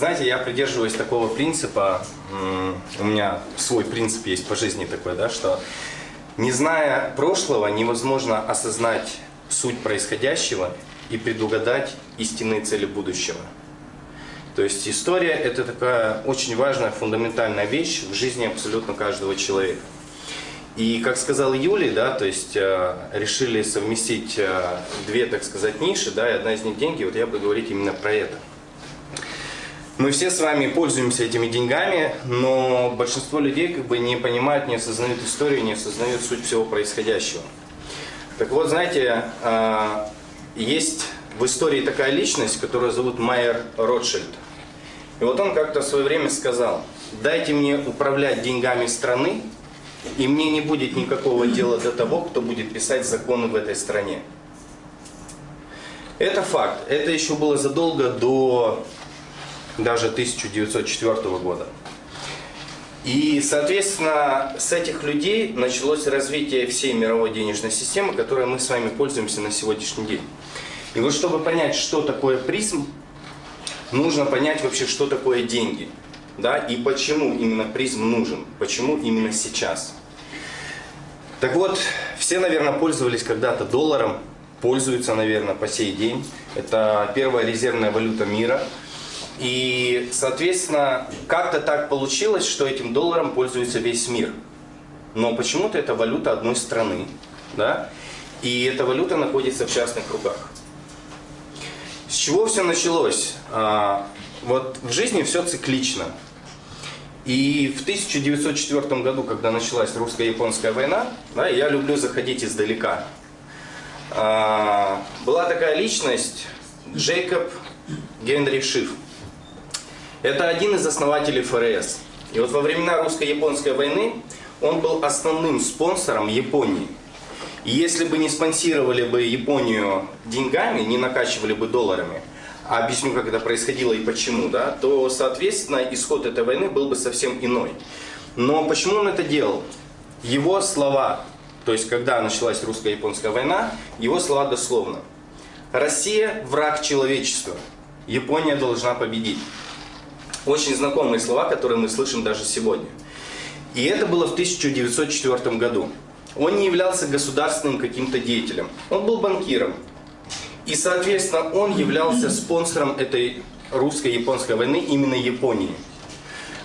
Знаете, я придерживаюсь такого принципа, у меня свой принцип есть по жизни такой, да, что не зная прошлого, невозможно осознать суть происходящего и предугадать истинные цели будущего. То есть история – это такая очень важная, фундаментальная вещь в жизни абсолютно каждого человека. И, как сказал Юлий, да, то есть э, решили совместить э, две, так сказать, ниши, да, и одна из них деньги, вот я буду говорить именно про это. Мы все с вами пользуемся этими деньгами, но большинство людей как бы не понимают, не осознают историю, не осознают суть всего происходящего. Так вот, знаете, э, есть в истории такая личность, которую зовут Майер Ротшильд. И вот он как-то в свое время сказал, дайте мне управлять деньгами страны, и мне не будет никакого дела до того, кто будет писать законы в этой стране. Это факт. Это еще было задолго до даже 1904 года. И, соответственно, с этих людей началось развитие всей мировой денежной системы, которой мы с вами пользуемся на сегодняшний день. И вот чтобы понять, что такое призм, нужно понять вообще, что такое деньги. Да, и почему именно призм нужен, почему именно сейчас. Так вот, все, наверное, пользовались когда-то долларом, пользуются, наверное, по сей день. Это первая резервная валюта мира. И, соответственно, как-то так получилось, что этим долларом пользуется весь мир. Но почему-то это валюта одной страны. Да? И эта валюта находится в частных руках. С чего все началось? А, вот в жизни все циклично. И в 1904 году, когда началась русско-японская война, да, я люблю заходить издалека. А, была такая личность Джейкоб Генри Шиф. Это один из основателей ФРС. И вот во времена русско-японской войны он был основным спонсором Японии. И если бы не спонсировали бы Японию деньгами, не накачивали бы долларами, а объясню, как это происходило и почему, да, то, соответственно, исход этой войны был бы совсем иной. Но почему он это делал? Его слова, то есть когда началась русско-японская война, его слова дословно. Россия – враг человечества. Япония должна победить. Очень знакомые слова, которые мы слышим даже сегодня. И это было в 1904 году. Он не являлся государственным каким-то деятелем. Он был банкиром. И, соответственно, он являлся спонсором этой русско-японской войны именно Японии.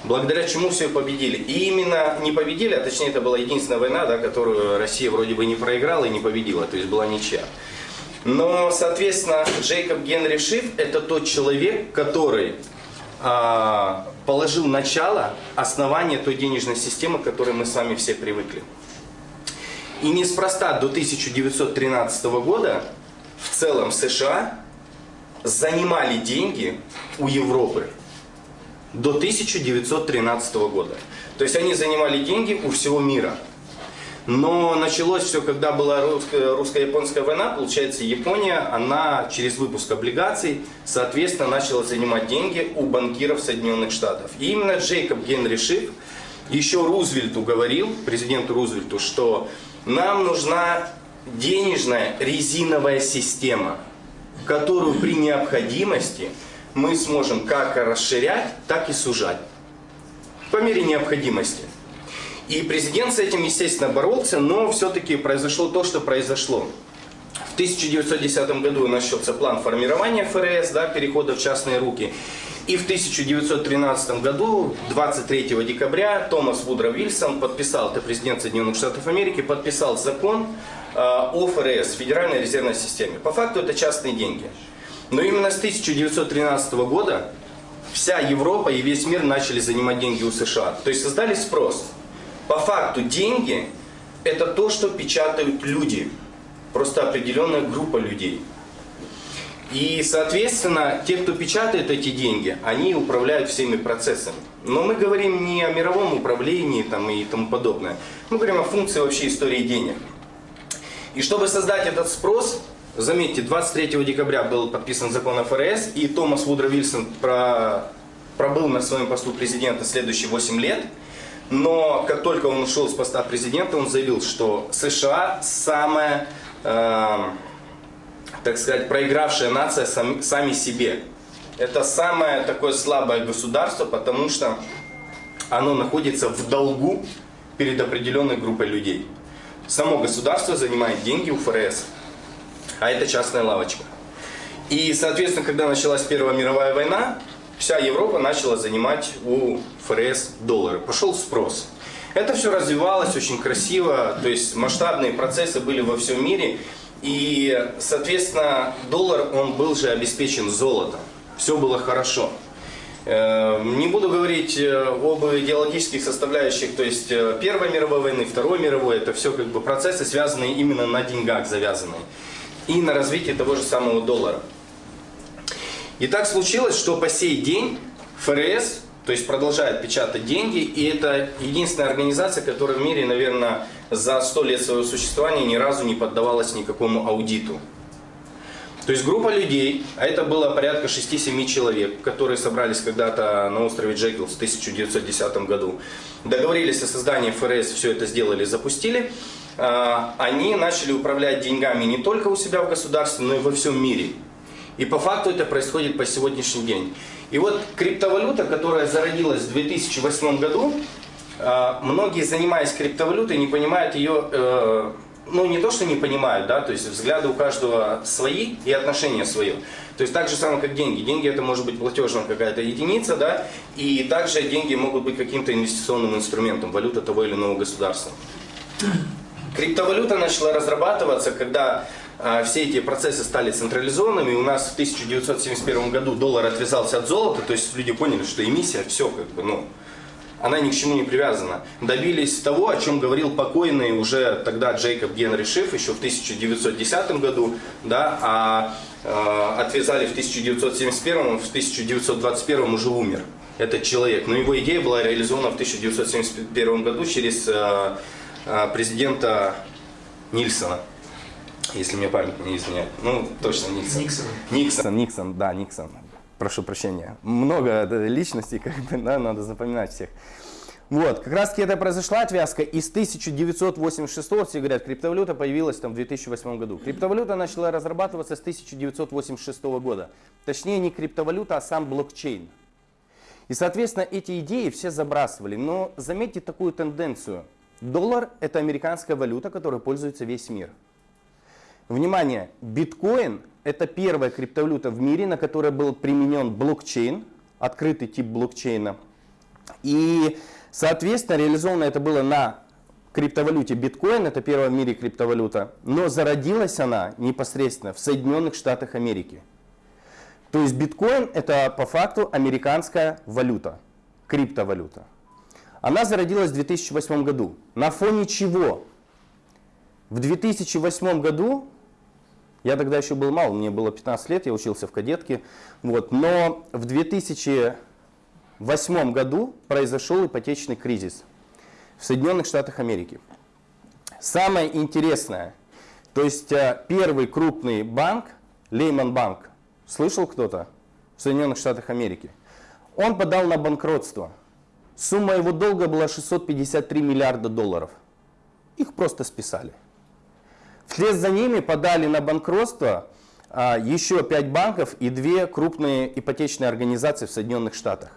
Благодаря чему все победили. И именно не победили, а точнее это была единственная война, да, которую Россия вроде бы не проиграла и не победила, то есть была ничья. Но, соответственно, Джейкоб Генри Шиф это тот человек, который положил начало, основание той денежной системы, к которой мы с вами все привыкли. И неспроста до 1913 года в целом США занимали деньги у Европы до 1913 года. То есть они занимали деньги у всего мира. Но началось все, когда была русско-японская война, получается, Япония, она через выпуск облигаций, соответственно, начала занимать деньги у банкиров Соединенных Штатов. И именно Джейкоб Генри Шиф еще Рузвельту говорил, президенту Рузвельту, что нам нужна денежная резиновая система, которую при необходимости мы сможем как расширять, так и сужать. По мере необходимости. И президент с этим, естественно, боролся, но все-таки произошло то, что произошло. В 1910 году начался план формирования ФРС, да, перехода в частные руки. И в 1913 году, 23 декабря, Томас Вудро Вильсон подписал, это президент Соединенных Штатов Америки, подписал закон э, о ФРС, Федеральной резервной системе. По факту это частные деньги. Но именно с 1913 года вся Европа и весь мир начали занимать деньги у США. То есть создали спрос. По факту деньги это то, что печатают люди. Просто определенная группа людей. И, соответственно, те, кто печатает эти деньги, они управляют всеми процессами. Но мы говорим не о мировом управлении там, и тому подобное. Мы говорим о функции вообще истории денег. И чтобы создать этот спрос, заметьте, 23 декабря был подписан закон о ФРС, и Томас Вудро Вильсон про, пробыл на своем посту президента следующие 8 лет. Но как только он ушел с поста президента, он заявил, что США самая... Э, так сказать, проигравшая нация сами, сами себе. это самое такое слабое государство, потому что оно находится в долгу перед определенной группой людей. Само государство занимает деньги у ФРС, а это частная лавочка. И, соответственно, когда началась Первая мировая война, вся Европа начала занимать у ФРС доллары. Пошел спрос. Это все развивалось очень красиво, то есть масштабные процессы были во всем мире. И, соответственно, доллар, он был же обеспечен золотом. Все было хорошо. Э, не буду говорить э, об идеологических составляющих, то есть э, Первой мировой войны, Второй мировой, это все как бы процессы, связанные именно на деньгах завязанные. И на развитии того же самого доллара. И так случилось, что по сей день ФРС, то есть продолжает печатать деньги, и это единственная организация, которая в мире, наверное, за сто лет своего существования ни разу не поддавалась никакому аудиту. То есть группа людей, а это было порядка 6-7 человек, которые собрались когда-то на острове Джекил в 1910 году, договорились о создании ФРС, все это сделали, запустили. А, они начали управлять деньгами не только у себя в государстве, но и во всем мире. И по факту это происходит по сегодняшний день. И вот криптовалюта, которая зародилась в 2008 году, а, многие, занимаясь криптовалютой, не понимают ее, э, ну не то, что не понимают, да, то есть взгляды у каждого свои и отношения свое. То есть так же самое, как деньги. Деньги это может быть платежная какая-то единица, да, и также деньги могут быть каким-то инвестиционным инструментом, валюта того или иного государства. Криптовалюта начала разрабатываться, когда все эти процессы стали централизованными. У нас в 1971 году доллар отвязался от золота, то есть люди поняли, что эмиссия, все как бы, ну, она ни к чему не привязана. Добились того, о чем говорил покойный уже тогда Джейкоб Генри Шиф еще в 1910 году, да, а э, отвязали в 1971, в 1921 уже умер этот человек. Но его идея была реализована в 1971 году через э, э, президента Нильсона если мне память не изменяет. Ну, точно Никсон. Никсон. Никсон, Никсон, да, Никсон. Прошу прощения. Много личностей, как бы, да, надо запоминать всех. Вот, как раз таки это произошла отвязка из 1986, все говорят, криптовалюта появилась там в 2008 году. Криптовалюта начала разрабатываться с 1986 года. Точнее, не криптовалюта, а сам блокчейн. И, соответственно, эти идеи все забрасывали. Но заметьте такую тенденцию. Доллар – это американская валюта, которой пользуется весь мир. Внимание, биткоин – это первая криптовалюта в мире, на которой был применен блокчейн, открытый тип блокчейна. И, соответственно, реализовано это было на криптовалюте биткоин, это первая в мире криптовалюта, но зародилась она непосредственно в Соединенных Штатах Америки. То есть биткоин это по факту американская валюта, криптовалюта. Она зародилась в 2008 году. На фоне чего? В 2008 году я тогда еще был мал, мне было 15 лет, я учился в кадетке. Вот, но в 2008 году произошел ипотечный кризис в Соединенных Штатах Америки. Самое интересное, то есть э, первый крупный банк, Лейман Банк, слышал кто-то в Соединенных Штатах Америки? Он подал на банкротство. Сумма его долга была 653 миллиарда долларов. Их просто списали. Вслед за ними подали на банкротство а, еще пять банков и две крупные ипотечные организации в Соединенных Штатах.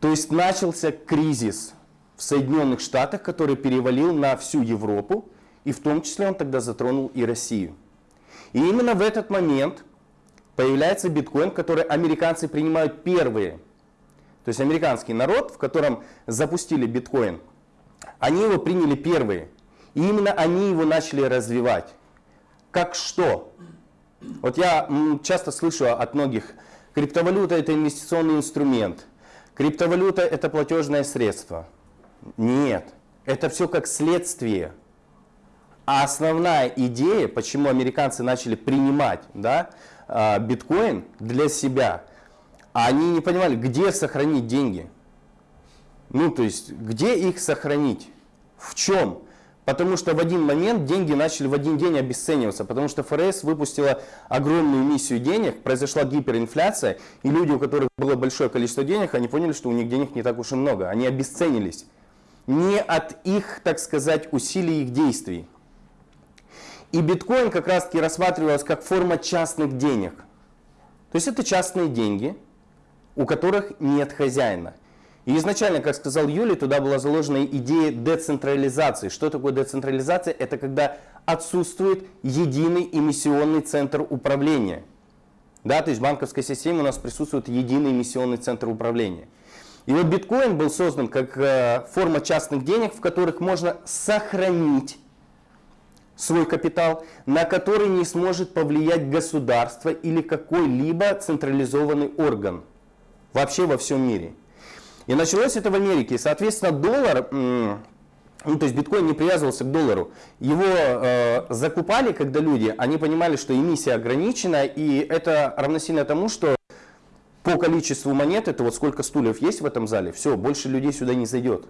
То есть начался кризис в Соединенных Штатах, который перевалил на всю Европу, и в том числе он тогда затронул и Россию. И именно в этот момент появляется биткоин, который американцы принимают первые. То есть американский народ, в котором запустили биткоин, они его приняли первые. И именно они его начали развивать. Как что? Вот я часто слышу от многих, криптовалюта это инвестиционный инструмент, криптовалюта это платежное средство. Нет, это все как следствие. А основная идея, почему американцы начали принимать да, а, биткоин для себя, они не понимали, где сохранить деньги. Ну, то есть, где их сохранить? В чем? Потому что в один момент деньги начали в один день обесцениваться, потому что ФРС выпустила огромную миссию денег, произошла гиперинфляция, и люди, у которых было большое количество денег, они поняли, что у них денег не так уж и много, они обесценились. Не от их, так сказать, усилий их действий. И биткоин как раз таки рассматривался как форма частных денег. То есть это частные деньги, у которых нет хозяина. И изначально, как сказал Юлий, туда была заложена идея децентрализации. Что такое децентрализация? Это когда отсутствует единый эмиссионный центр управления. Да, то есть в банковской системе у нас присутствует единый эмиссионный центр управления. И вот биткоин был создан как э, форма частных денег, в которых можно сохранить свой капитал, на который не сможет повлиять государство или какой-либо централизованный орган вообще во всем мире. И началось это в Америке. Соответственно, доллар, ну, то есть биткоин не привязывался к доллару. Его э, закупали, когда люди, они понимали, что эмиссия ограничена, и это равносильно тому, что по количеству монет, это вот сколько стульев есть в этом зале, все, больше людей сюда не зайдет.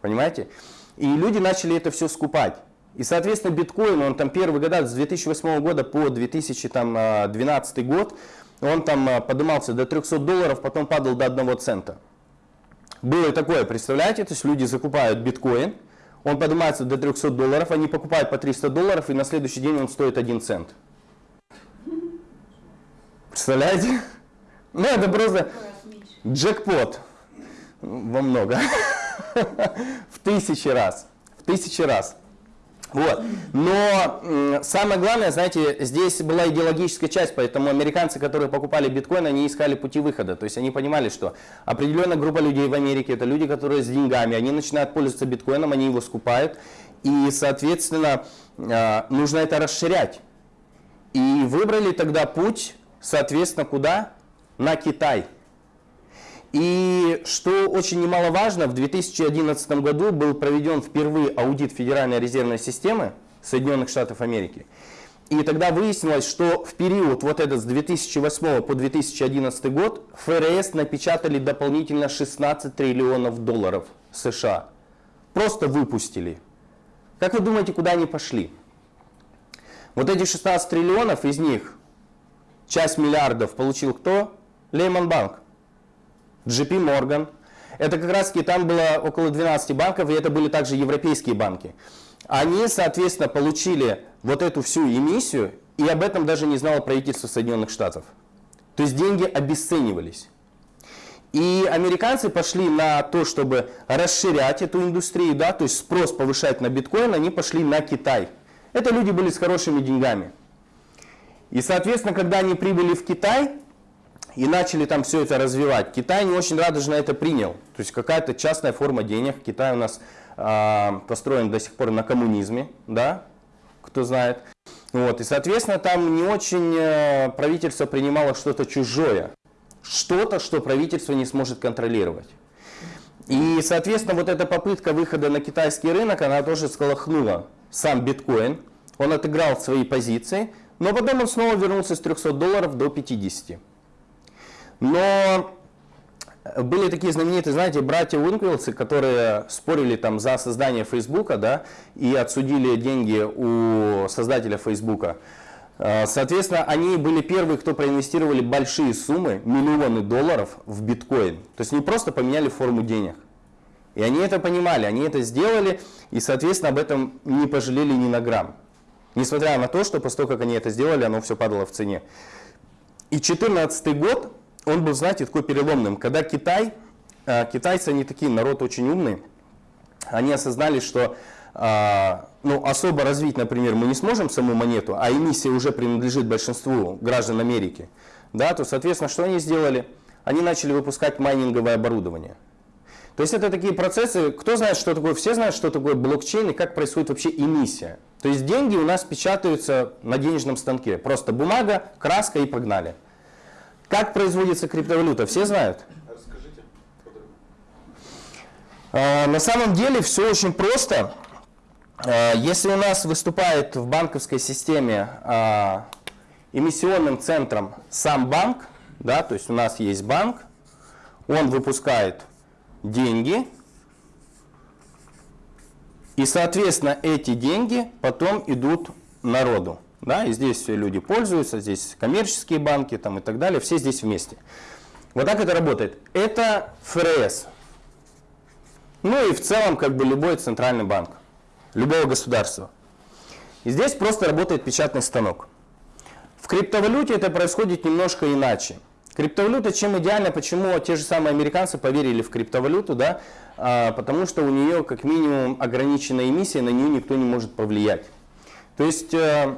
Понимаете? И люди начали это все скупать. И, соответственно, биткоин, он там первые года, с 2008 года по 2012 а, год, он там а, поднимался до 300 долларов, потом падал до 1 цента. Было такое, представляете? То есть люди закупают биткоин, он поднимается до 300 долларов, они покупают по 300 долларов, и на следующий день он стоит 1 цент. Представляете? Ну, это просто джекпот во много. В тысячи раз. В тысячи раз. Вот. Но самое главное, знаете, здесь была идеологическая часть, поэтому американцы, которые покупали биткоин, они искали пути выхода. То есть они понимали, что определенная группа людей в Америке, это люди, которые с деньгами, они начинают пользоваться биткоином, они его скупают, и, соответственно, а, нужно это расширять. И выбрали тогда путь, соответственно, куда? На Китай. И что очень немаловажно, в 2011 году был проведен впервые аудит Федеральной резервной системы Соединенных Штатов Америки. И тогда выяснилось, что в период вот этот с 2008 по 2011 год ФРС напечатали дополнительно 16 триллионов долларов США. Просто выпустили. Как вы думаете, куда они пошли? Вот эти 16 триллионов, из них часть миллиардов получил кто? Лейман Банк. JP Morgan. Это как раз таки там было около 12 банков, и это были также европейские банки. Они, соответственно, получили вот эту всю эмиссию, и об этом даже не знало правительство Соединенных Штатов. То есть деньги обесценивались. И американцы пошли на то, чтобы расширять эту индустрию, да, то есть спрос повышать на биткоин, они пошли на Китай. Это люди были с хорошими деньгами. И, соответственно, когда они прибыли в Китай, и начали там все это развивать. Китай не очень радужно это принял. То есть какая-то частная форма денег. Китай у нас э, построен до сих пор на коммунизме, да, кто знает. Вот, и, соответственно, там не очень э, правительство принимало что-то чужое. Что-то, что правительство не сможет контролировать. И, соответственно, вот эта попытка выхода на китайский рынок, она тоже сколохнула сам биткоин. Он отыграл свои позиции, но потом он снова вернулся с 300 долларов до 50. Но были такие знаменитые, знаете, братья Уинквилсы, которые спорили там за создание Фейсбука, да, и отсудили деньги у создателя Фейсбука. Э, соответственно, они были первые, кто проинвестировали большие суммы, миллионы долларов в биткоин. То есть не просто поменяли форму денег. И они это понимали, они это сделали, и, соответственно, об этом не пожалели ни на грамм. Несмотря на то, что после того, как они это сделали, оно все падало в цене. И 2014 год он был, знаете, такой переломным. Когда Китай, э, китайцы, они такие, народ очень умный, они осознали, что э, ну, особо развить, например, мы не сможем саму монету, а эмиссия уже принадлежит большинству граждан Америки, да, то, соответственно, что они сделали? Они начали выпускать майнинговое оборудование. То есть это такие процессы, кто знает, что такое, все знают, что такое блокчейн и как происходит вообще эмиссия. То есть деньги у нас печатаются на денежном станке. Просто бумага, краска и погнали. Как производится криптовалюта, все знают? Расскажите а, На самом деле все очень просто. А, если у нас выступает в банковской системе а, эмиссионным центром сам банк, да, то есть у нас есть банк, он выпускает деньги, и, соответственно, эти деньги потом идут народу. Да, и здесь все люди пользуются, здесь коммерческие банки там, и так далее, все здесь вместе. Вот так это работает. Это ФРС. Ну и в целом как бы любой центральный банк, любого государства. И здесь просто работает печатный станок. В криптовалюте это происходит немножко иначе. Криптовалюта чем идеальна, почему те же самые американцы поверили в криптовалюту, да? А, потому что у нее как минимум ограниченная эмиссия, на нее никто не может повлиять. То есть э,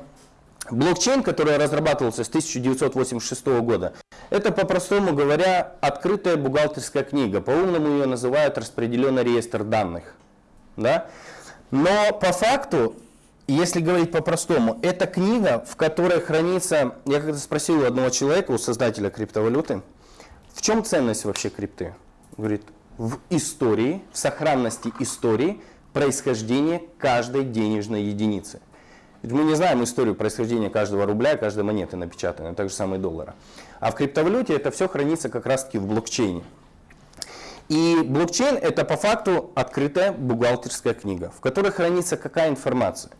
блокчейн, который разрабатывался с 1986 года, это, по-простому говоря, открытая бухгалтерская книга. По-умному ее называют распределенный реестр данных. Да? Но по факту если говорить по-простому, это книга, в которой хранится, я когда спросил у одного человека, у создателя криптовалюты, в чем ценность вообще крипты? Говорит, в истории, в сохранности истории происхождения каждой денежной единицы. Ведь мы не знаем историю происхождения каждого рубля, каждой монеты напечатанной, так же самое доллара. А в криптовалюте это все хранится как раз таки в блокчейне. И блокчейн это по факту открытая бухгалтерская книга, в которой хранится какая информация.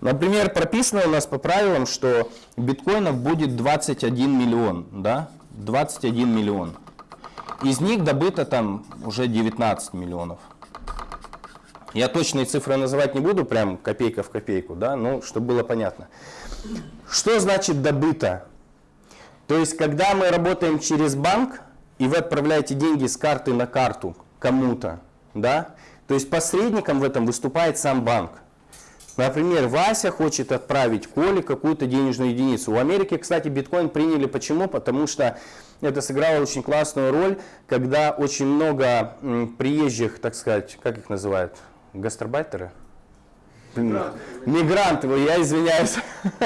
Например, прописано у нас по правилам, что биткоинов будет 21 миллион, да, 21 миллион. Из них добыто там уже 19 миллионов. Я точные цифры называть не буду, прям копейка в копейку, да, ну, чтобы было понятно. Что значит добыто? То есть, когда мы работаем через банк, и вы отправляете деньги с карты на карту кому-то, да, то есть посредником в этом выступает сам банк. Например, Вася хочет отправить Коле какую-то денежную единицу. В Америке, кстати, биткоин приняли. Почему? Потому что это сыграло очень классную роль, когда очень много приезжих, так сказать, как их называют, гастарбайтеры? Мигранты. Мигранты, я извиняюсь.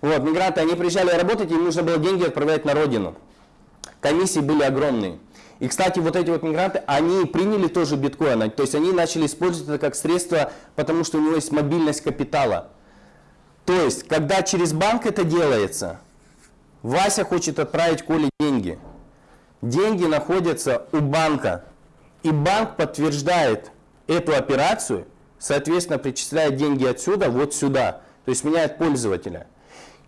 Вот, мигранты, они приезжали работать, им нужно было деньги отправлять на родину. Комиссии были огромные. И, кстати, вот эти вот мигранты, они приняли тоже биткоин, то есть они начали использовать это как средство, потому что у него есть мобильность капитала. То есть, когда через банк это делается, Вася хочет отправить Коле деньги. Деньги находятся у банка, и банк подтверждает эту операцию, соответственно, причисляет деньги отсюда вот сюда, то есть меняет пользователя.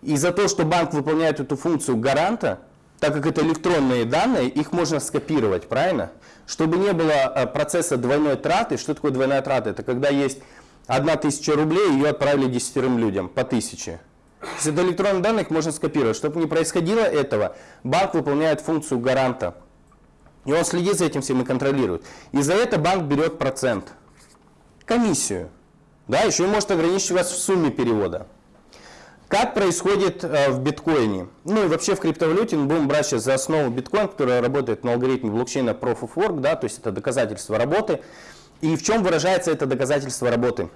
И за то, что банк выполняет эту функцию гаранта, так как это электронные данные, их можно скопировать, правильно? Чтобы не было э, процесса двойной траты. Что такое двойная трата? Это когда есть одна тысяча рублей, ее отправили десятерым людям по тысяче. Если это электронные данные, их можно скопировать. Чтобы не происходило этого, банк выполняет функцию гаранта. И он следит за этим всем и контролирует. И за это банк берет процент. Комиссию. Да, еще и может ограничить вас в сумме перевода. Как происходит э, в биткоине? Ну и вообще в криптовалюте мы будем брать сейчас за основу биткоин, который работает на алгоритме блокчейна Proof of Work, да, то есть это доказательство работы. И в чем выражается это доказательство работы?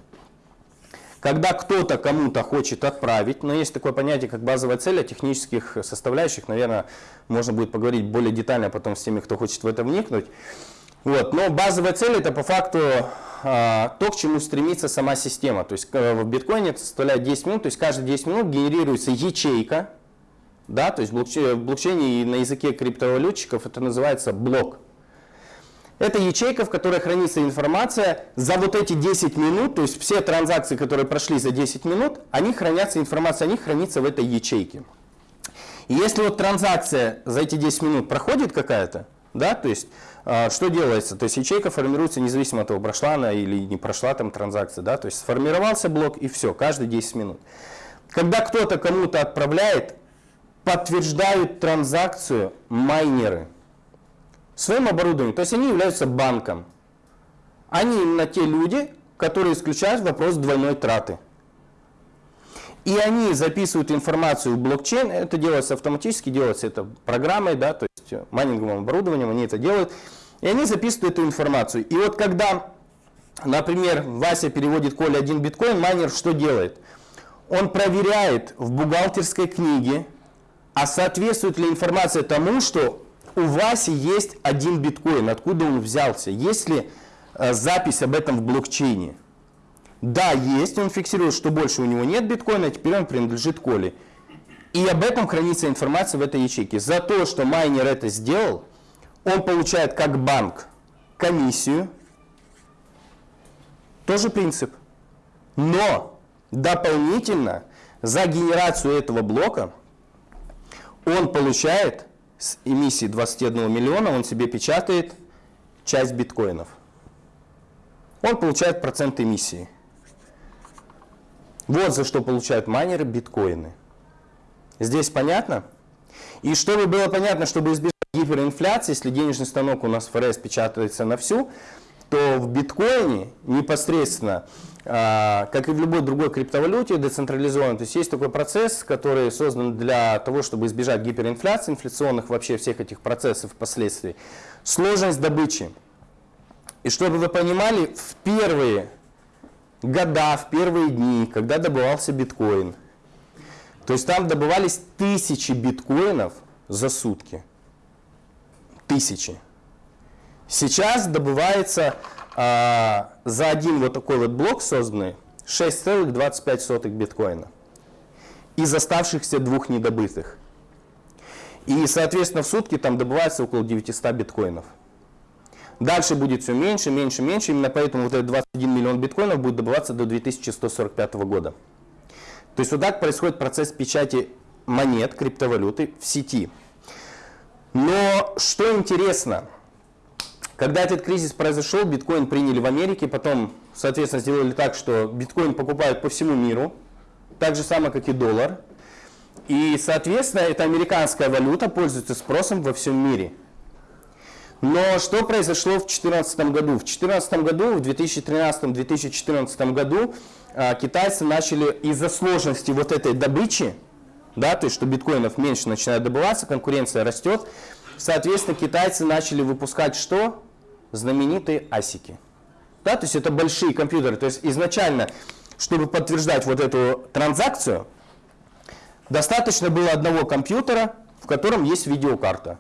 Когда кто-то кому-то хочет отправить, но есть такое понятие, как базовая цель, о технических составляющих, наверное, можно будет поговорить более детально потом с теми, кто хочет в это вникнуть. Вот. Но базовая цель это по факту а, то, к чему стремится сама система. То есть в биткоине это составляет 10 минут, то есть каждые 10 минут генерируется ячейка, да, то есть в блокчейне и на языке криптовалютчиков это называется блок. Это ячейка, в которой хранится информация за вот эти 10 минут, то есть все транзакции, которые прошли за 10 минут, они хранятся, информация о них хранится в этой ячейке. И если вот транзакция за эти 10 минут проходит какая-то, да, то есть а, что делается? То есть ячейка формируется независимо от того, прошла она или не прошла там транзакция. Да? То есть сформировался блок и все, каждые 10 минут. Когда кто-то кому-то отправляет, подтверждают транзакцию майнеры своим оборудованием. То есть они являются банком. Они именно те люди, которые исключают вопрос двойной траты. И они записывают информацию в блокчейн, это делается автоматически, делается это программой, да, то есть майнинговым оборудованием, они это делают. И они записывают эту информацию. И вот когда, например, Вася переводит Коле один биткоин, майнер что делает? Он проверяет в бухгалтерской книге, а соответствует ли информация тому, что у Васи есть один биткоин, откуда он взялся, есть ли э, запись об этом в блокчейне. Да, есть, он фиксирует, что больше у него нет биткоина, теперь он принадлежит Коле. И об этом хранится информация в этой ячейке. За то, что майнер это сделал, он получает как банк комиссию. Тоже принцип. Но дополнительно за генерацию этого блока он получает с эмиссии 21 миллиона, он себе печатает часть биткоинов. Он получает процент эмиссии. Вот за что получают майнеры биткоины. Здесь понятно? И чтобы было понятно, чтобы избежать гиперинфляции, если денежный станок у нас ФРС печатается на всю, то в биткоине непосредственно, а, как и в любой другой криптовалюте децентрализованной, то есть есть такой процесс, который создан для того, чтобы избежать гиперинфляции, инфляционных вообще всех этих процессов впоследствии. Сложность добычи. И чтобы вы понимали, в первые года, в первые дни, когда добывался биткоин, то есть там добывались тысячи биткоинов за сутки. Тысячи. Сейчас добывается а, за один вот такой вот блок созданный 6,25 биткоина из оставшихся двух недобытых. И, соответственно, в сутки там добывается около 900 биткоинов. Дальше будет все меньше, меньше, меньше. Именно поэтому вот этот 21 миллион биткоинов будет добываться до 2145 года. То есть вот так происходит процесс печати монет, криптовалюты в сети. Но что интересно, когда этот кризис произошел, биткоин приняли в Америке, потом, соответственно, сделали так, что биткоин покупают по всему миру, так же самое, как и доллар. И, соответственно, эта американская валюта пользуется спросом во всем мире. Но что произошло в 2014 году? В 2014 году, в 2013-2014 году а, китайцы начали из-за сложности вот этой добычи, да, то есть что биткоинов меньше начинает добываться, конкуренция растет, соответственно, китайцы начали выпускать что? Знаменитые асики. Да, то есть это большие компьютеры. То есть изначально, чтобы подтверждать вот эту транзакцию, достаточно было одного компьютера, в котором есть видеокарта.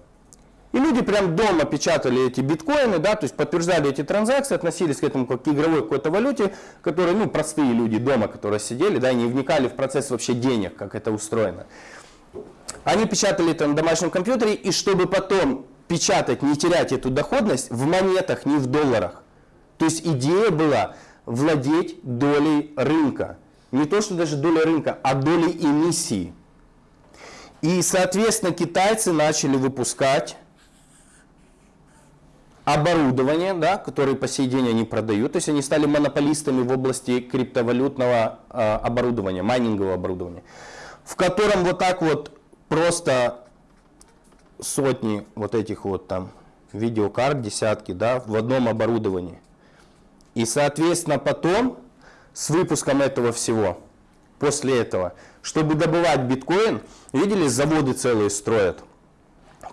И люди прям дома печатали эти биткоины, да, то есть подтверждали эти транзакции, относились к этому как к игровой какой-то валюте, которые, ну, простые люди дома, которые сидели, да, и не вникали в процесс вообще денег, как это устроено. Они печатали это на домашнем компьютере, и чтобы потом печатать, не терять эту доходность в монетах, не в долларах. То есть идея была владеть долей рынка. Не то, что даже доля рынка, а долей эмиссии. И, соответственно, китайцы начали выпускать оборудование, да, которое по сей день они продают. То есть они стали монополистами в области криптовалютного э, оборудования, майнингового оборудования, в котором вот так вот просто сотни вот этих вот там видеокарт, десятки, да, в одном оборудовании. И, соответственно, потом с выпуском этого всего, после этого, чтобы добывать биткоин, видели, заводы целые строят.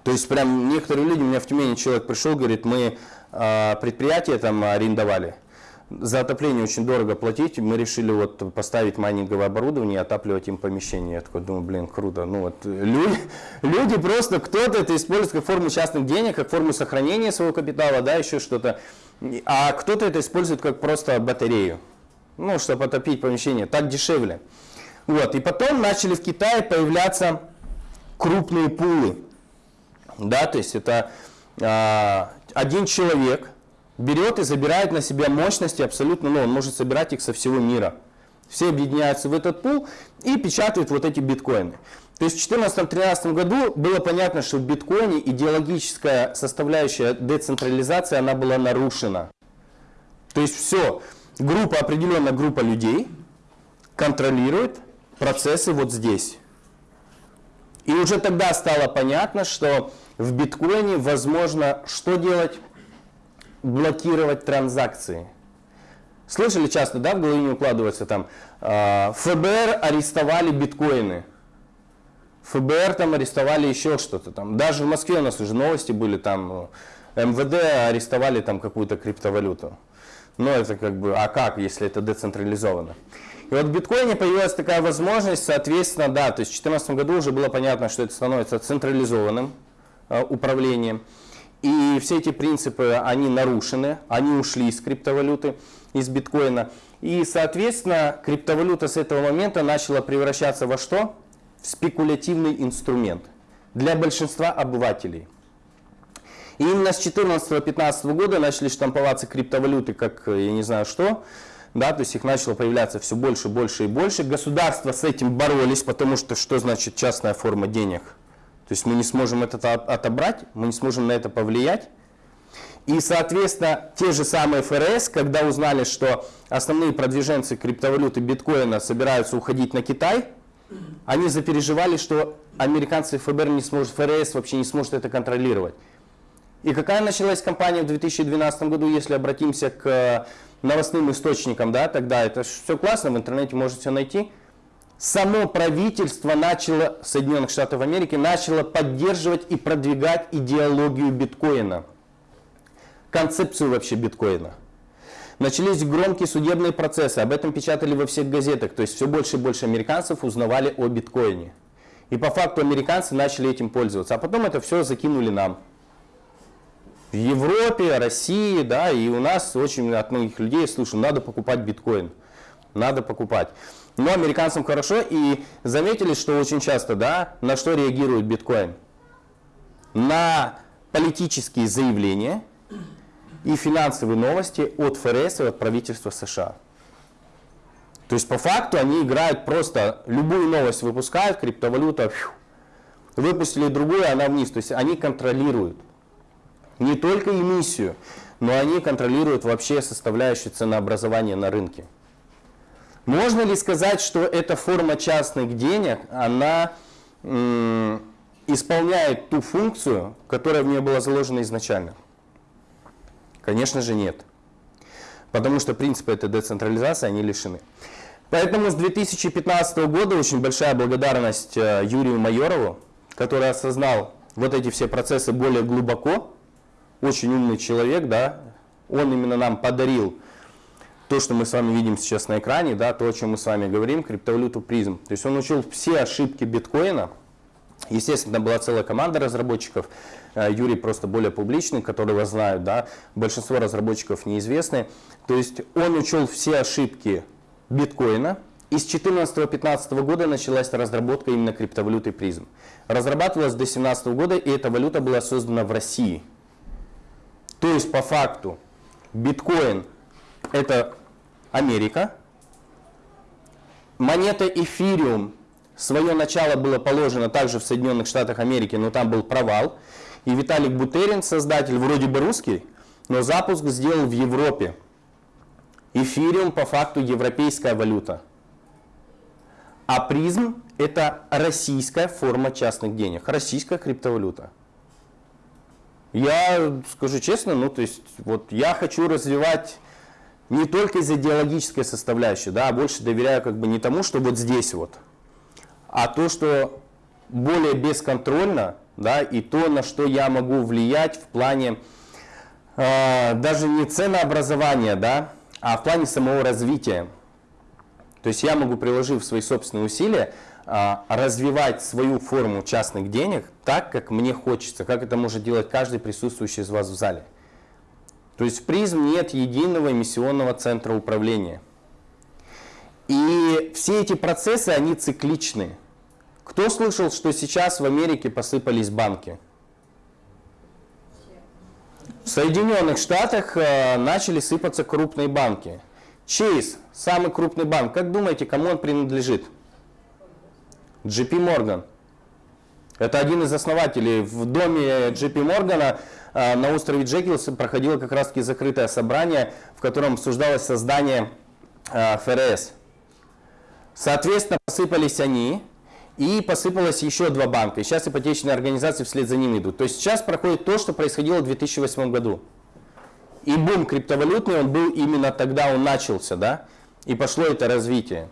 То есть прям некоторые люди, у меня в Тюмени человек пришел, говорит, мы э, предприятие там арендовали, за отопление очень дорого платить, мы решили вот поставить майнинговое оборудование и отапливать им помещение. Я такой думаю, блин, круто. Ну вот люди, люди просто, кто-то это использует как форму частных денег, как форму сохранения своего капитала, да, еще что-то. А кто-то это использует как просто батарею, ну, чтобы отопить помещение, так дешевле. Вот, и потом начали в Китае появляться крупные пулы. Да, то есть это а, один человек берет и забирает на себя мощности абсолютно, ну, он может собирать их со всего мира. Все объединяются в этот пул и печатают вот эти биткоины. То есть в 2014-2013 году было понятно, что в биткоине идеологическая составляющая децентрализации, она была нарушена. То есть все, группа, определенная группа людей контролирует процессы вот здесь. И уже тогда стало понятно, что в биткоине возможно что делать? Блокировать транзакции. Слышали часто, да, в голове не укладывается там, э, ФБР арестовали биткоины. ФБР там арестовали еще что-то там. Даже в Москве у нас уже новости были, там ну, МВД арестовали там какую-то криптовалюту. Но это как бы, а как, если это децентрализовано? И вот в биткоине появилась такая возможность, соответственно, да, то есть в 2014 году уже было понятно, что это становится централизованным э, управлением. И все эти принципы, они нарушены, они ушли из криптовалюты, из биткоина. И, соответственно, криптовалюта с этого момента начала превращаться во что? В спекулятивный инструмент для большинства обывателей. И именно с 2014-2015 года начали штамповаться криптовалюты, как я не знаю что, да, то есть их начало появляться все больше, больше и больше. Государства с этим боролись, потому что что значит частная форма денег? То есть мы не сможем это отобрать, мы не сможем на это повлиять. И, соответственно, те же самые ФРС, когда узнали, что основные продвиженцы криптовалюты биткоина собираются уходить на Китай, Они запереживали, что американцы ФБР не сможет, ФРС вообще не сможет это контролировать. И какая началась кампания в 2012 году, если обратимся к новостным источникам, да, тогда это все классно, в интернете можете найти. Само правительство начало, Соединенных Штатов Америки, начало поддерживать и продвигать идеологию биткоина, концепцию вообще биткоина. Начались громкие судебные процессы, об этом печатали во всех газетах, то есть все больше и больше американцев узнавали о биткоине. И по факту американцы начали этим пользоваться, а потом это все закинули нам в Европе, России, да, и у нас очень от многих людей слышу, надо покупать биткоин, надо покупать. Но американцам хорошо, и заметили, что очень часто, да, на что реагирует биткоин? На политические заявления и финансовые новости от ФРС и от правительства США. То есть по факту они играют просто, любую новость выпускают, криптовалюта, фью, выпустили другую, она вниз. То есть они контролируют не только эмиссию, но они контролируют вообще составляющую ценообразования на рынке. Можно ли сказать, что эта форма частных денег, она исполняет ту функцию, которая в ней была заложена изначально? Конечно же нет. Потому что принципы этой децентрализации, они лишены. Поэтому с 2015 года очень большая благодарность э, Юрию Майорову, который осознал вот эти все процессы более глубоко, очень умный человек, да, он именно нам подарил то, что мы с вами видим сейчас на экране, да, то, о чем мы с вами говорим, криптовалюту призм. То есть он учил все ошибки биткоина. Естественно, была целая команда разработчиков. Э, Юрий просто более публичный, которого знают, да. Большинство разработчиков неизвестны. То есть он учел все ошибки биткоина. И с 2014-2015 года началась разработка именно криптовалюты призм. Разрабатывалась до 2017 года, и эта валюта была создана в России. То есть по факту биткоин это Америка, монета эфириум, свое начало было положено также в Соединенных Штатах Америки, но там был провал. И Виталик Бутерин, создатель, вроде бы русский, но запуск сделал в Европе. Эфириум по факту европейская валюта. А призм это российская форма частных денег, российская криптовалюта. Я скажу честно, ну то есть вот я хочу развивать не только из идеологической составляющей, да, а больше доверяю как бы не тому, что вот здесь вот, а то, что более бесконтрольно, да, и то, на что я могу влиять в плане э, даже не ценообразования, да, а в плане самого развития. То есть я могу, приложив свои собственные усилия, а, развивать свою форму частных денег так, как мне хочется, как это может делать каждый присутствующий из вас в зале. То есть в призм нет единого эмиссионного центра управления. И все эти процессы, они цикличны. Кто слышал, что сейчас в Америке посыпались банки? В Соединенных Штатах э, начали сыпаться крупные банки. Chase, самый крупный банк, как думаете, кому он принадлежит? JP Morgan. Это один из основателей. В доме JP Morgan э, на острове Джекилс проходило как раз таки закрытое собрание, в котором обсуждалось создание э, ФРС. Соответственно, посыпались они, и посыпалось еще два банка. И сейчас ипотечные организации вслед за ними идут. То есть сейчас проходит то, что происходило в 2008 году. И бум криптовалютный, он был именно тогда, он начался, да, и пошло это развитие.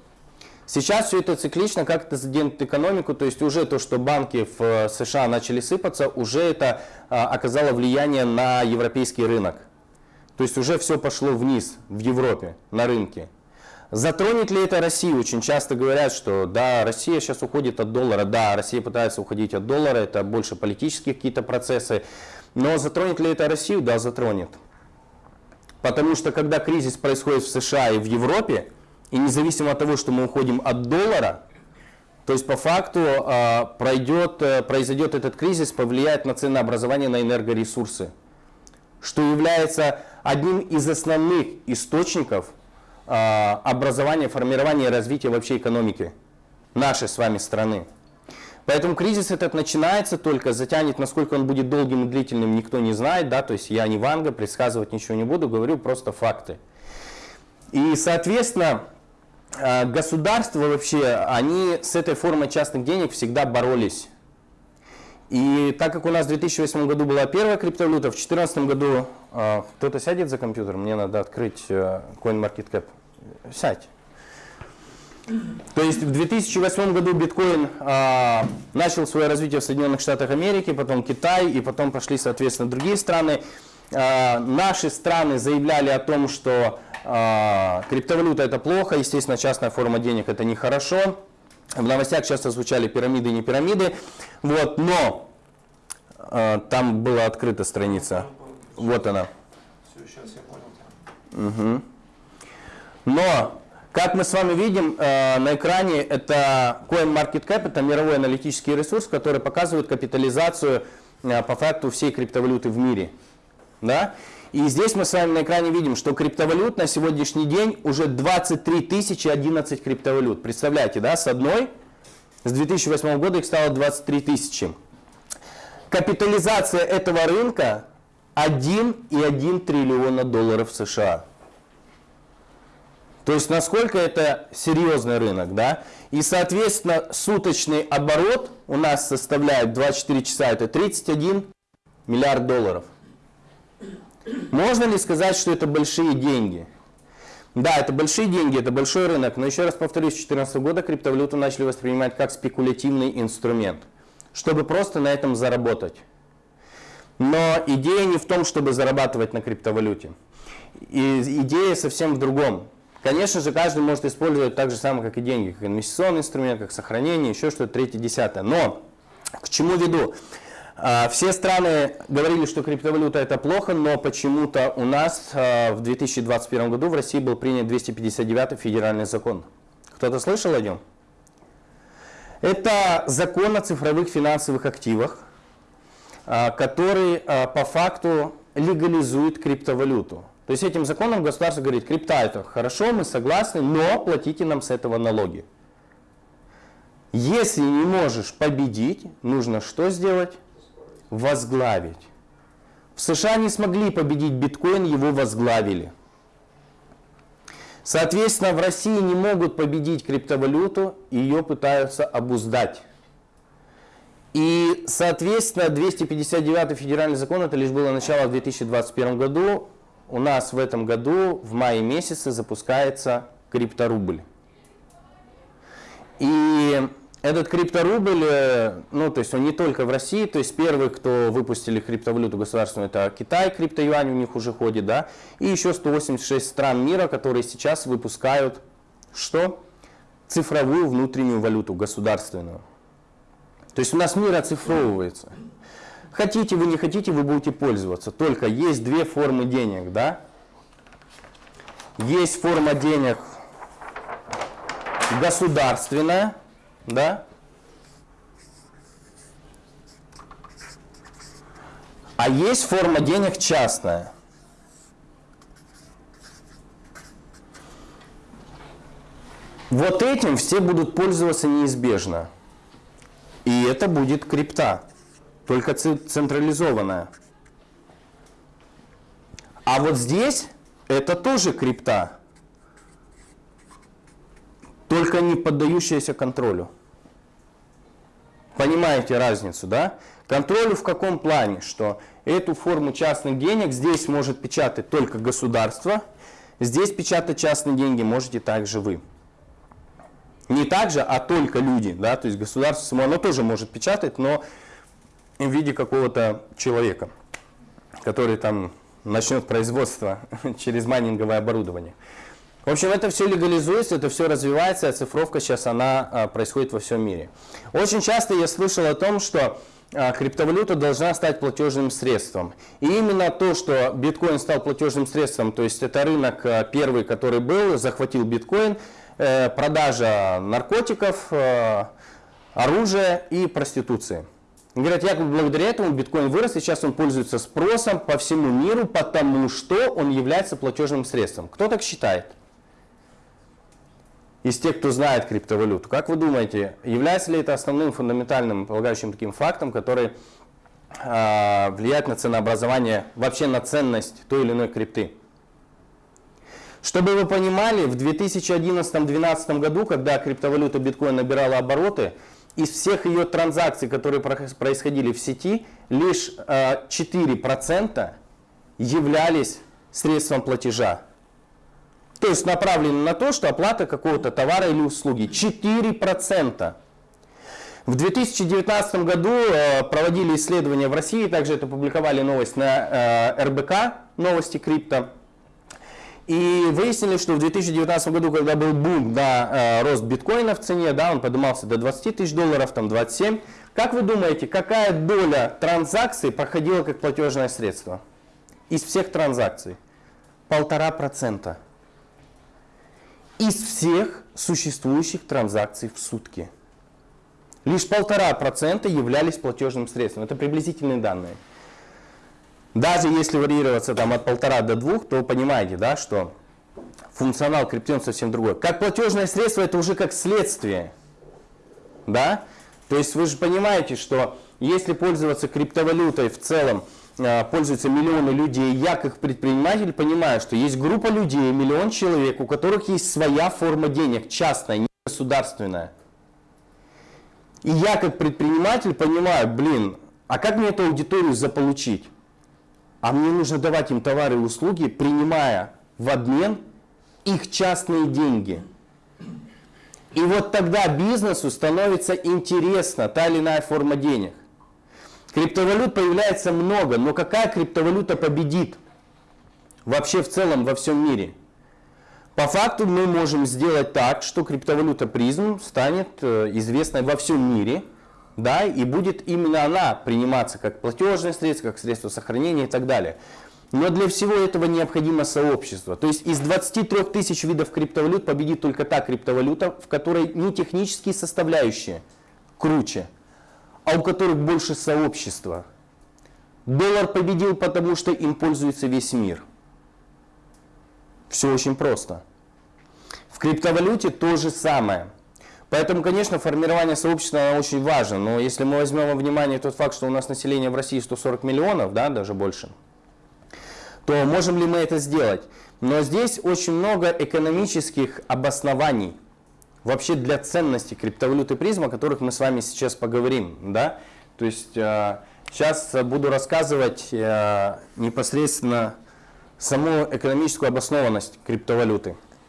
Сейчас все это циклично, как это заденет экономику, то есть уже то, что банки в э, США начали сыпаться, уже это а, оказало влияние на европейский рынок. То есть уже все пошло вниз в Европе, на рынке. Затронет ли это Россию? Очень часто говорят, что да, Россия сейчас уходит от доллара. Да, Россия пытается уходить от доллара, это больше политические какие-то процессы. Но затронет ли это Россию? Да, затронет. Потому что когда кризис происходит в США и в Европе, и независимо от того, что мы уходим от доллара, то есть по факту а, пройдет, э, произойдет этот кризис, повлияет на ценообразование на энергоресурсы, что является одним из основных источников а, образования, формирования и развития вообще экономики нашей с вами страны. Поэтому кризис этот начинается только, затянет, насколько он будет долгим и длительным, никто не знает, да, то есть я не Ванга, предсказывать ничего не буду, говорю просто факты. И, соответственно, государства вообще, они с этой формой частных денег всегда боролись. И так как у нас в 2008 году была первая криптовалюта, в 2014 году э, кто-то сядет за компьютер, мне надо открыть э, CoinMarketCap. Сядь. То есть в 2008 году биткоин э, начал свое развитие в Соединенных Штатах Америки, потом Китай и потом пошли, соответственно, другие страны. Э, наши страны заявляли о том, что э, криптовалюта это плохо, естественно, частная форма денег это нехорошо. В новостях часто звучали пирамиды и не пирамиды. Вот, но э, там была открыта страница. Вот она. Все, сейчас я понял. Угу. Но, как мы с вами видим э, на экране, это CoinMarketCap, это мировой аналитический ресурс, который показывает капитализацию э, по факту всей криптовалюты в мире. Да? И здесь мы с вами на экране видим, что криптовалют на сегодняшний день уже 23 тысячи 11 криптовалют. Представляете, да, с одной, с 2008 года их стало 23 тысячи. Капитализация этого рынка 1,1 триллиона долларов США. То есть насколько это серьезный рынок, да? И, соответственно, суточный оборот у нас составляет 24 часа, это 31 миллиард долларов. Можно ли сказать, что это большие деньги? Да, это большие деньги, это большой рынок, но еще раз повторюсь, с 2014 года криптовалюту начали воспринимать как спекулятивный инструмент, чтобы просто на этом заработать. Но идея не в том, чтобы зарабатывать на криптовалюте. И идея совсем в другом. Конечно же, каждый может использовать так же самое, как и деньги, как инвестиционный инструмент, как сохранение, еще что-то, третье, десятое. Но к чему веду? А, все страны говорили, что криптовалюта это плохо, но почему-то у нас а, в 2021 году в России был принят 259 федеральный закон. Кто-то слышал о нем? Это закон о цифровых финансовых активах, а, который по факту легализует криптовалюту. То есть этим законом государство говорит, крипта это хорошо, мы согласны, но платите нам с этого налоги. Если не можешь победить, нужно что сделать? Возглавить. В США не смогли победить биткоин, его возглавили. Соответственно, в России не могут победить криптовалюту, ее пытаются обуздать. И, соответственно, 259 федеральный закон, это лишь было начало в 2021 году, у нас в этом году в мае месяце запускается крипторубль. И этот крипторубль, э, ну, то есть он не только в России, то есть первый, кто выпустили криптовалюту государственную, это Китай, криптоюань у них уже ходит, да, и еще 186 стран мира, которые сейчас выпускают что? Цифровую внутреннюю валюту, государственную. То есть у нас мир оцифровывается. Хотите вы, не хотите, вы будете пользоваться. Только есть две формы денег, да? Есть форма денег государственная, да? А есть форма денег частная. Вот этим все будут пользоваться неизбежно. И это будет крипта, только централизованная. А вот здесь это тоже крипта, только не поддающаяся контролю. Понимаете разницу, да? Контролю в каком плане? Что эту форму частных денег здесь может печатать только государство, здесь печатать частные деньги можете также вы. Не так же, а только люди, да, то есть государство само, оно тоже может печатать, но в виде какого-то человека, который там начнет производство через майнинговое оборудование. В общем, это все легализуется, это все развивается, а цифровка сейчас она а, происходит во всем мире. Очень часто я слышал о том, что а, криптовалюта должна стать платежным средством. И именно то, что биткоин стал платежным средством, то есть это рынок а, первый, который был, захватил биткоин, э, продажа наркотиков, э, оружия и проституции. Говорят, якобы благодаря этому биткоин вырос, и сейчас он пользуется спросом по всему миру, потому что он является платежным средством. Кто так считает? Из тех, кто знает криптовалюту. Как вы думаете, является ли это основным фундаментальным полагающим таким фактом, который э, влияет на ценообразование, вообще на ценность той или иной крипты? Чтобы вы понимали, в 2011-2012 году, когда криптовалюта биткоин набирала обороты, из всех ее транзакций, которые происходили в сети, лишь 4% являлись средством платежа. То есть направлены на то, что оплата какого-то товара или услуги. 4%. В 2019 году э, проводили исследования в России, также это публиковали новость на э, РБК, новости крипто. И выяснили, что в 2019 году, когда был бум на э, рост биткоина в цене, да, он поднимался до 20 тысяч долларов, там 27. Как вы думаете, какая доля транзакций проходила как платежное средство? Из всех транзакций? Полтора процента. Из всех существующих транзакций в сутки. Лишь полтора процента являлись платежным средством. Это приблизительные данные. Даже если варьироваться там, от полтора до двух, то понимаете, да, что функционал криптион совсем другой. Как платежное средство, это уже как следствие. Да? То есть вы же понимаете, что если пользоваться криптовалютой в целом, пользуются миллионы людей, я как предприниматель понимаю, что есть группа людей, миллион человек, у которых есть своя форма денег, частная, не государственная. И я как предприниматель понимаю, блин, а как мне эту аудиторию заполучить? А мне нужно давать им товары и услуги, принимая в обмен их частные деньги. И вот тогда бизнесу становится интересна та или иная форма денег. Криптовалют появляется много, но какая криптовалюта победит вообще в целом во всем мире? По факту мы можем сделать так, что криптовалюта призм станет э, известной во всем мире, да, и будет именно она приниматься как платежное средство, как средство сохранения и так далее. Но для всего этого необходимо сообщество. То есть из 23 тысяч видов криптовалют победит только та криптовалюта, в которой не технические составляющие круче, а у которых больше сообщества. Доллар победил, потому что им пользуется весь мир. Все очень просто. В криптовалюте то же самое. Поэтому, конечно, формирование сообщества очень важно. Но если мы возьмем во внимание тот факт, что у нас население в России 140 миллионов, да, даже больше, то можем ли мы это сделать? Но здесь очень много экономических обоснований вообще для ценности криптовалюты призма, о которых мы с вами сейчас поговорим. Да? То есть сейчас буду рассказывать э, непосредственно саму экономическую обоснованность криптовалюты.